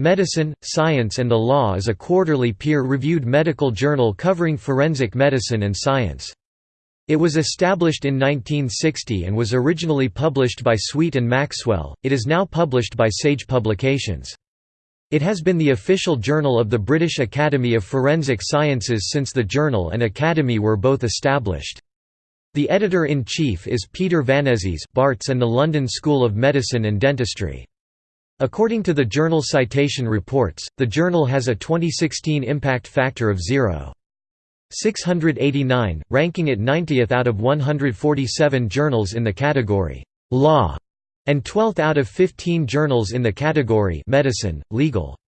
Medicine, Science and the Law is a quarterly peer-reviewed medical journal covering forensic medicine and science. It was established in 1960 and was originally published by Sweet and Maxwell, it is now published by Sage Publications. It has been the official journal of the British Academy of Forensic Sciences since the journal and academy were both established. The editor-in-chief is Peter Vanezis Barts and the London School of Medicine and Dentistry. According to the journal Citation Reports, the journal has a 2016 impact factor of 0. 689, ranking it 90th out of 147 journals in the category Law and 12th out of 15 journals in the category Medicine, Legal.